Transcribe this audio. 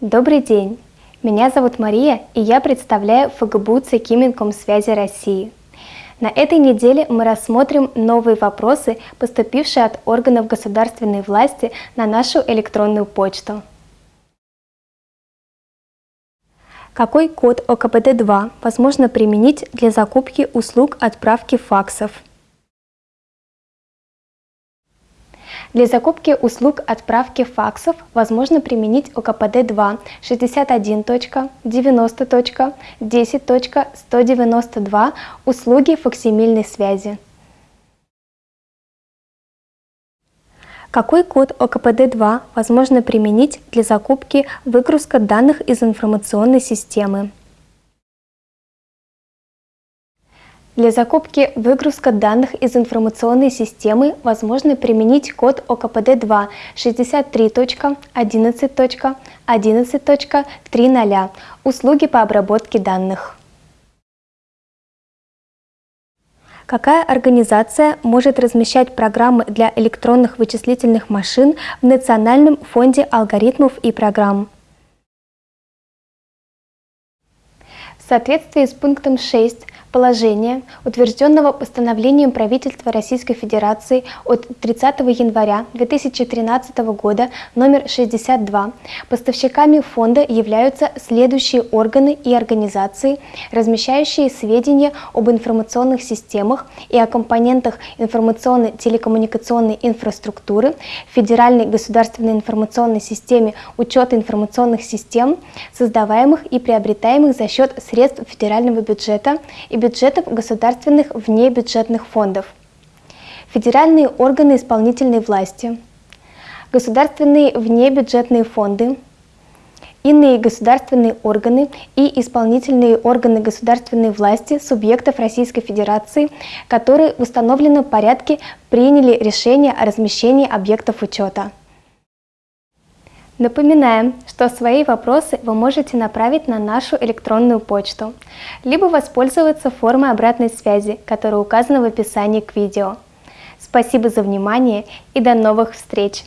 Добрый день! Меня зовут Мария, и я представляю ФГБУ ЦК Минкомсвязи России. На этой неделе мы рассмотрим новые вопросы, поступившие от органов государственной власти на нашу электронную почту. Какой код ОКПД-2 возможно применить для закупки услуг отправки факсов? Для закупки услуг отправки факсов возможно применить ОКПД-2 61.90.10.192 услуги факсимильной связи. Какой код ОКПД-2 возможно применить для закупки выгрузка данных из информационной системы? Для закупки выгрузка данных из информационной системы возможно применить код ОКПД-2 63.11.11.30 «Услуги по обработке данных». Какая организация может размещать программы для электронных вычислительных машин в Национальном фонде алгоритмов и программ? В соответствии с пунктом 6 положения, утвержденного постановлением правительства Российской Федерации от 30 января 2013 года номер 62, поставщиками фонда являются следующие органы и организации, размещающие сведения об информационных системах и о компонентах информационно-телекоммуникационной инфраструктуры, Федеральной государственной информационной системе учета информационных систем, создаваемых и приобретаемых за счет средств федерального бюджета и бюджетов государственных внебюджетных фондов, федеральные органы исполнительной власти, государственные внебюджетные фонды, иные государственные органы и исполнительные органы государственной власти субъектов Российской Федерации, которые в установленном порядке приняли решение о размещении объектов учета. Напоминаем, что свои вопросы вы можете направить на нашу электронную почту, либо воспользоваться формой обратной связи, которая указана в описании к видео. Спасибо за внимание и до новых встреч!